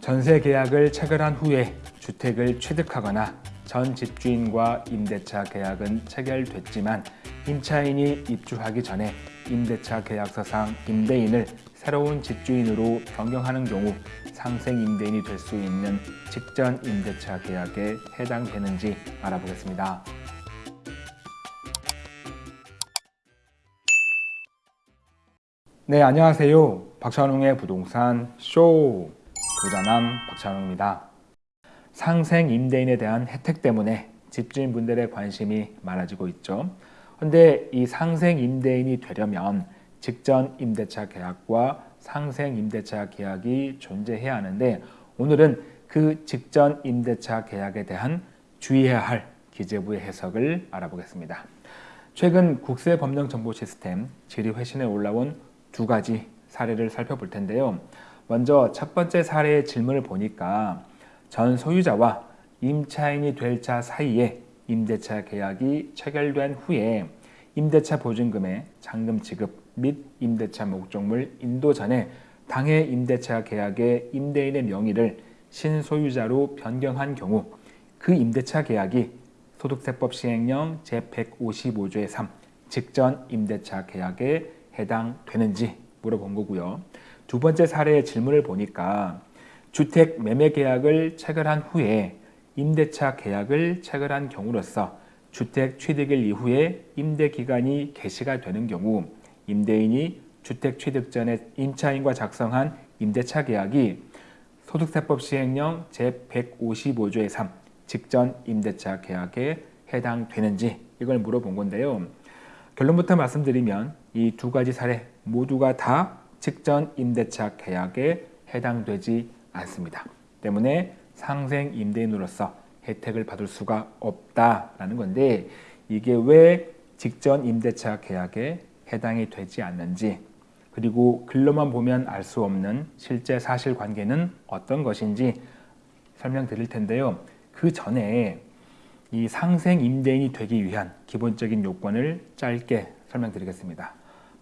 전세 계약을 체결한 후에 주택을 취득하거나 전 집주인과 임대차 계약은 체결됐지만 임차인이 입주하기 전에 임대차 계약서상 임대인을 새로운 집주인으로 변경하는 경우 상생 임대인이 될 수 있는 직전 임대차 계약에 해당되는지 알아보겠습니다. 네, 안녕하세요. 박찬웅의 부동산 쇼 부자남 박찬웅입니다. 상생 임대인에 대한 혜택 때문에 집주인분들의 관심이 많아지고 있죠. 그런데 이 상생 임대인이 되려면 직전 임대차 계약과 상생 임대차 계약이 존재해야 하는데 오늘은 그 직전 임대차 계약에 대한 주의해야 할 기재부의 해석을 알아보겠습니다. 최근 국세법령정보 시스템 질의회신에 올라온 두 가지 사례를 살펴볼 텐데요. 먼저 첫 번째 사례의 질문을 보니까 전 소유자와 임차인이 될자 사이에 임대차 계약이 체결된 후에 임대차 보증금의 잔금 지급 및 임대차 목적물 인도 전에 당해 임대차 계약의 임대인의 명의를 신소유자로 변경한 경우 그 임대차 계약이 소득세법 시행령 제155조의 3 직전 임대차 계약에 해당되는지 물어본 거고요. 두 번째 사례의 질문을 보니까 주택 매매 계약을 체결한 후에 임대차 계약을 체결한 경우로서 주택 취득일 이후에 임대 기간이 개시가 되는 경우 임대인이 주택 취득 전에 임차인과 작성한 임대차 계약이 소득세법 시행령 제155조의 3 직전 임대차 계약에 해당되는지 이걸 물어본 건데요. 결론부터 말씀드리면 이 두 가지 사례 모두가 다 직전 임대차 계약에 해당되지 않습니다. 때문에 상생 임대인으로서 혜택을 받을 수가 없다라는 건데 이게 왜 직전 임대차 계약에 해당이 되지 않는지 그리고 글로만 보면 알 수 없는 실제 사실관계는 어떤 것인지 설명드릴 텐데요. 그 전에 이 상생 임대인이 되기 위한 기본적인 요건을 짧게 설명드리겠습니다.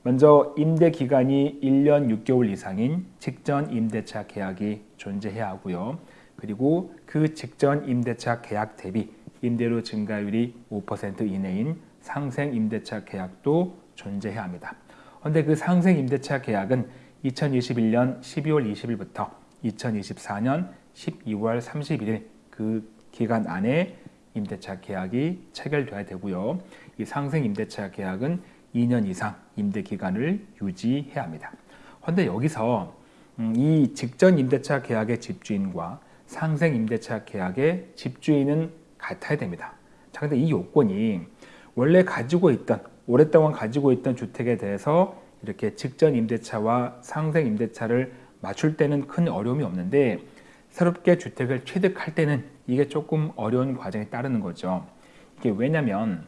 먼저 임대 기간이 1년 6개월 이상인 직전 임대차 계약이 존재해야 하고요. 그리고 그 직전 임대차 계약 대비 임대료 증가율이 5% 이내인 상생 임대차 계약도 존재해야 합니다. 그런데 그 상생 임대차 계약은 2021년 12월 20일부터 2024년 12월 31일 그 기간 안에 임대차 계약이 체결돼야 되고요. 이 상생 임대차 계약은 2년 이상 임대 기간을 유지해야 합니다. 그런데 여기서 음, 이 직전 임대차 계약의 집주인과 상생 임대차 계약의 집주인은 같아야 됩니다. 자, 근데 이 요건이 원래 가지고 있던 오랫동안 가지고 있던 주택에 대해서 이렇게 직전 임대차와 상생 임대차를 맞출 때는 큰 어려움이 없는데 새롭게 주택을 취득할 때는 이게 조금 어려운 과정이 따르는 거죠. 이게 왜냐면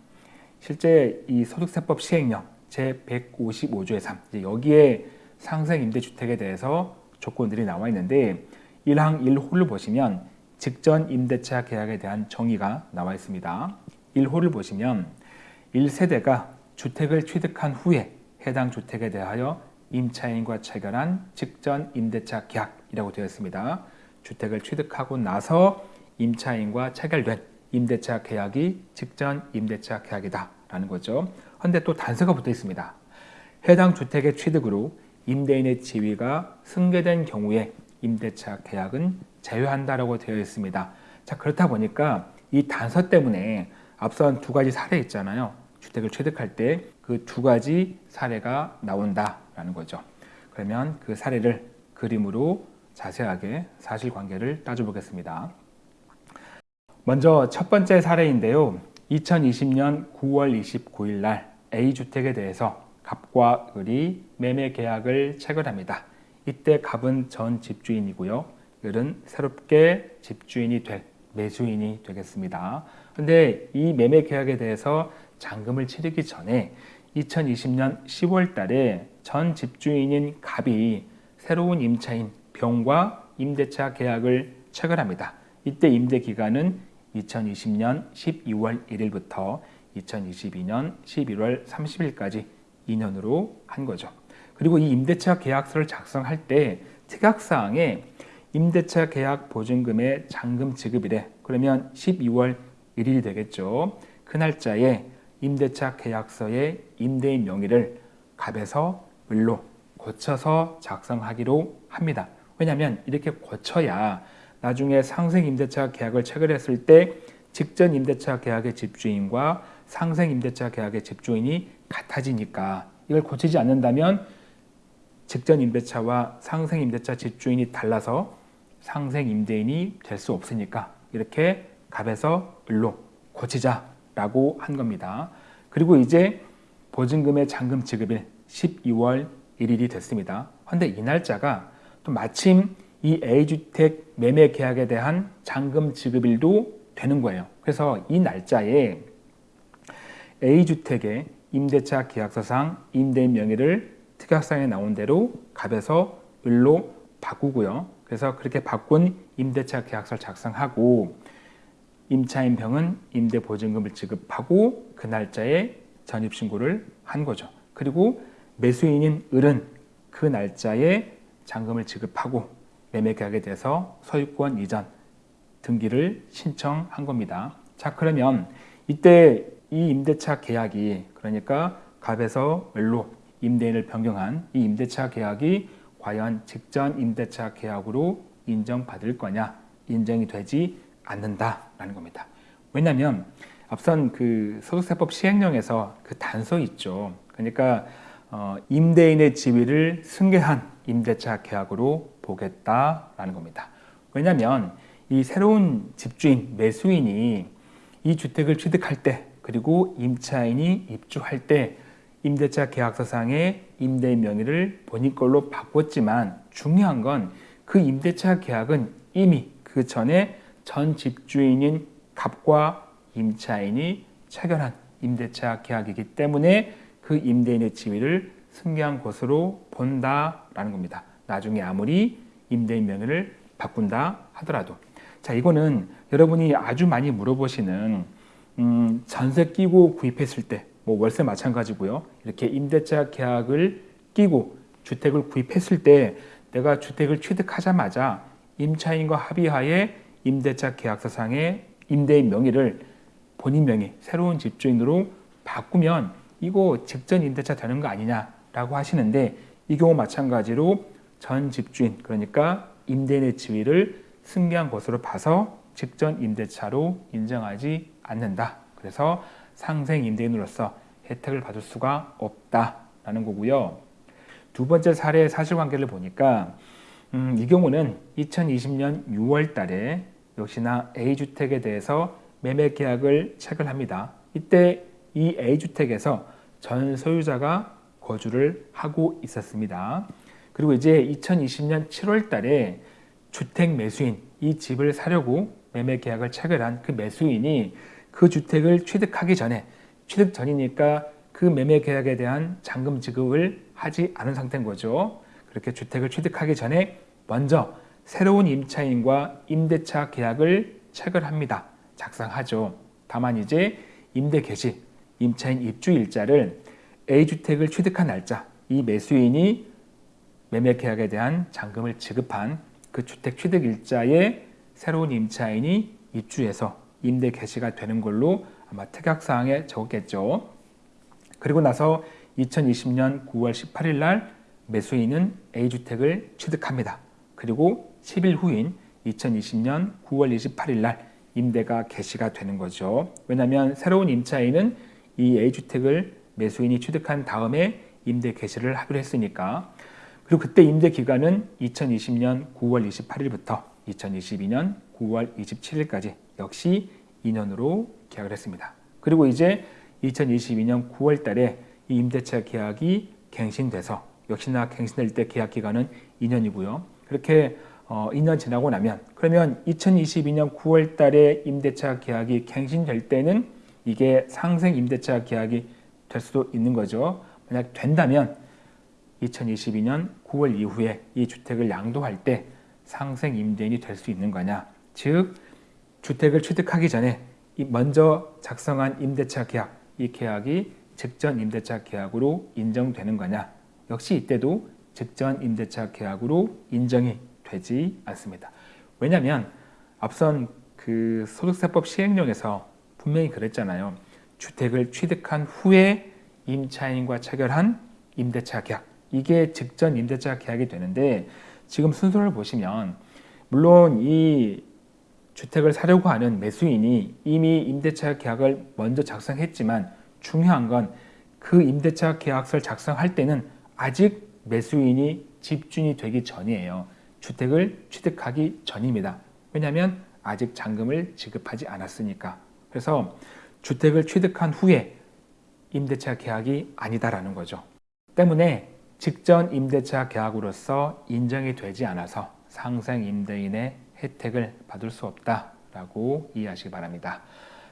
실제 이 소득세법 시행령 제155조의 3 여기에 상생 임대주택에 대해서 조건들이 나와 있는데 1항 1호를 보시면 직전 임대차 계약에 대한 정의가 나와 있습니다. 1호를 보시면 1세대가 주택을 취득한 후에 해당 주택에 대하여 임차인과 체결한 직전 임대차 계약이라고 되어 있습니다. 주택을 취득하고 나서 임차인과 체결된 임대차 계약이 직전 임대차 계약이다 라는 거죠. 그런데 또 단서가 붙어 있습니다. 해당 주택의 취득으로 임대인의 지위가 승계된 경우에 임대차 계약은 제외한다라고 되어 있습니다. 자 그렇다 보니까 이 단서 때문에 앞선 두 가지 사례 있잖아요. 주택을 취득할 때 그 두 가지 사례가 나온다라는 거죠. 그러면 그 사례를 그림으로 자세하게 사실관계를 따져보겠습니다. 먼저 첫 번째 사례인데요. 2020년 9월 29일 날 A주택에 대해서 갑과 을이 매매 계약을 체결합니다. 이때 갑은 전 집주인이고요. 을은 새롭게 집주인이 될 매수인이 되겠습니다. 그런데 이 매매 계약에 대해서 잔금을 치르기 전에 2020년 10월 달에 전 집주인인 갑이 새로운 임차인 병과 임대차 계약을 체결합니다. 이때 임대 기간은 2020년 12월 1일부터 2022년 11월 30일까지 2년으로 한 거죠. 그리고 이 임대차 계약서를 작성할 때 특약사항에 임대차 계약 보증금의 잔금 지급일에 그러면 12월 1일이 되겠죠. 그 날짜에 임대차 계약서의 임대인 명의를 갑에서 을로 고쳐서 작성하기로 합니다. 왜냐하면 이렇게 고쳐야 나중에 상생 임대차 계약을 체결했을 때 직전 임대차 계약의 집주인과 상생 임대차 계약의 집주인이 같아지니까 이걸 고치지 않는다면 직전 임대차와 상생 임대차 집주인이 달라서 상생 임대인이 될 수 없으니까 이렇게 갑에서 을로 고치자라고 한 겁니다. 그리고 이제 보증금의 잔금 지급일 12월 1일이 됐습니다. 그런데 이 날짜가 또 마침 이 A주택 매매 계약에 대한 잔금 지급일도 되는 거예요. 그래서 이 날짜에 A주택의 임대차 계약서상 임대인 명의를 특약상에 나온 대로 갑에서 을로 바꾸고요. 그래서 그렇게 바꾼 임대차 계약서를 작성하고 임차인병은 임대보증금을 지급하고 그 날짜에 전입신고를 한 거죠. 그리고 매수인인 을은 그 날짜에 잔금을 지급하고 매매계약에 대해서 소유권 이전 등기를 신청한 겁니다. 자 그러면 이때 이 임대차 계약이 그러니까 갑에서 을로 임대인을 변경한 이 임대차 계약이 과연 직전 임대차 계약으로 인정받을 거냐 인정이 되지 않는다라는 겁니다. 왜냐하면 앞선 그 소득세법 시행령에서 그 단서 있죠. 그러니까 어, 임대인의 지위를 승계한 임대차 계약으로 보겠다라는 겁니다. 왜냐하면 이 새로운 집주인 매수인이 이 주택을 취득할 때 그리고 임차인이 입주할 때 임대차 계약서상의 임대인 명의를 본인 걸로 바꿨지만 중요한 건 그 임대차 계약은 이미 그 전에 전 집주인인 갑과 임차인이 체결한 임대차 계약이기 때문에 그 임대인의 지위를 승계한 것으로 본다라는 겁니다. 나중에 아무리 임대인 명의를 바꾼다 하더라도 자 이거는 여러분이 아주 많이 물어보시는 음, 전세 끼고 구입했을 때 뭐 월세 마찬가지고요. 이렇게 임대차 계약을 끼고 주택을 구입했을 때 내가 주택을 취득하자마자 임차인과 합의하에 임대차 계약서상의 임대인 명의를 본인 명의 새로운 집주인으로 바꾸면 이거 직전 임대차 되는 거 아니냐라고 하시는데 이 경우 마찬가지로 전 집주인 그러니까 임대인의 지위를 승계한 것으로 봐서 직전 임대차로 인정하지 않는다. 그래서 상생 임대인으로서 혜택을 받을 수가 없다라는 거고요. 두 번째 사례 사실관계를 보니까 음, 이 경우는 2020년 6월 달에 역시나 A주택에 대해서 매매 계약을 체결합니다. 이때 이 A주택에서 전 소유자가 거주를 하고 있었습니다. 그리고 이제 2020년 7월 달에 주택 매수인 이 집을 사려고 매매 계약을 체결한 그 매수인이 그 주택을 취득하기 전에 취득 전이니까 그 매매 계약에 대한 잔금 지급을 하지 않은 상태인 거죠. 그렇게 주택을 취득하기 전에 먼저 새로운 임차인과 임대차 계약을 체결합니다. 작성하죠. 다만 이제 임대 개시, 임차인 입주 일자를 A주택을 취득한 날짜, 이 매수인이 매매 계약에 대한 잔금을 지급한 그 주택 취득 일자에 새로운 임차인이 입주해서 임대 개시가 되는 걸로 아마 특약사항에 적었겠죠. 그리고 나서 2020년 9월 18일 날 매수인은 A주택을 취득합니다. 그리고 10일 후인 2020년 9월 28일 날 임대가 개시가 되는 거죠. 왜냐하면 새로운 임차인은 이 A주택을 매수인이 취득한 다음에 임대 개시를 하기로 했으니까 그리고 그때 임대 기간은 2020년 9월 28일부터 2022년 9월 27일까지 역시 2년으로 계약을 했습니다. 그리고 이제 2022년 9월 달에 이 임대차 계약이 갱신돼서 역시나 갱신될 때 계약 기간은 2년이고요. 그렇게 어, 2년 지나고 나면 그러면 2022년 9월 달에 임대차 계약이 갱신될 때는 이게 상생 임대차 계약이 될 수도 있는 거죠. 만약 된다면 2022년 9월 이후에 이 주택을 양도할 때 상생 임대인이 될 수 있는 거냐. 즉 주택을 취득하기 전에 먼저 작성한 임대차 계약, 이 계약이 직전 임대차 계약으로 인정되는 거냐. 역시 이때도 직전 임대차 계약으로 인정이 되지 않습니다. 왜냐하면 앞선 그 소득세법 시행령에서 분명히 그랬잖아요. 주택을 취득한 후에 임차인과 체결한 임대차 계약 이게 직전 임대차 계약이 되는데 지금 순서를 보시면 물론 이 주택을 사려고 하는 매수인이 이미 임대차 계약을 먼저 작성했지만 중요한 건 그 임대차 계약서를 작성할 때는 아직 매수인이 집주인이 되기 전이에요. 주택을 취득하기 전입니다. 왜냐하면 아직 잔금을 지급하지 않았으니까. 그래서 주택을 취득한 후에 임대차 계약이 아니다라는 거죠. 때문에 직전 임대차 계약으로서 인정이 되지 않아서 상생 임대인의 혜택을 받을 수 없다라고 이해하시기 바랍니다.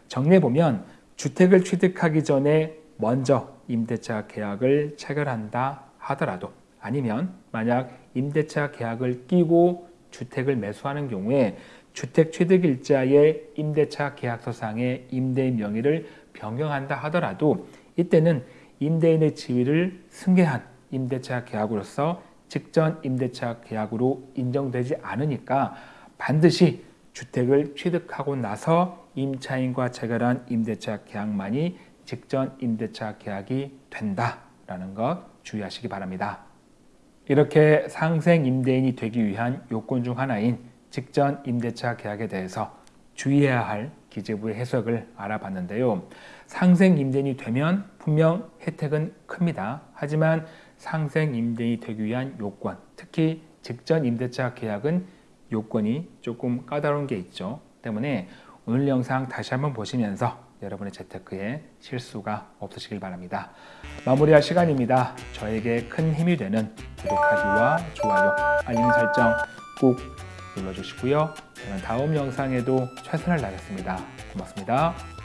정리해 보면 주택을 취득하기 전에 먼저 임대차 계약을 체결한다 하더라도 아니면 만약 임대차 계약을 끼고 주택을 매수하는 경우에 주택 취득일자의 임대차 계약서상의 임대인 명의를 변경한다 하더라도 이때는 임대인의 지위를 승계한 임대차 계약으로서 직전 임대차 계약으로 인정되지 않으니까 반드시 주택을 취득하고 나서 임차인과 체결한 임대차 계약만이 직전 임대차 계약이 된다라는 것 주의하시기 바랍니다. 이렇게 상생 임대인이 되기 위한 요건 중 하나인 직전 임대차 계약에 대해서 주의해야 할 기재부의 해석을 알아봤는데요. 상생 임대인이 되면 분명 혜택은 큽니다. 하지만 상생 임대인이 되기 위한 요건, 특히 직전 임대차 계약은 요건이 조금 까다로운 게 있죠. 때문에 오늘 영상 다시 한번 보시면서 여러분의 재테크에 실수가 없으시길 바랍니다. 마무리할 시간입니다. 저에게 큰 힘이 되는 구독하기와 좋아요, 알림 설정 꼭 눌러주시고요. 저는 다음 영상에도 최선을 다하겠습니다. 고맙습니다.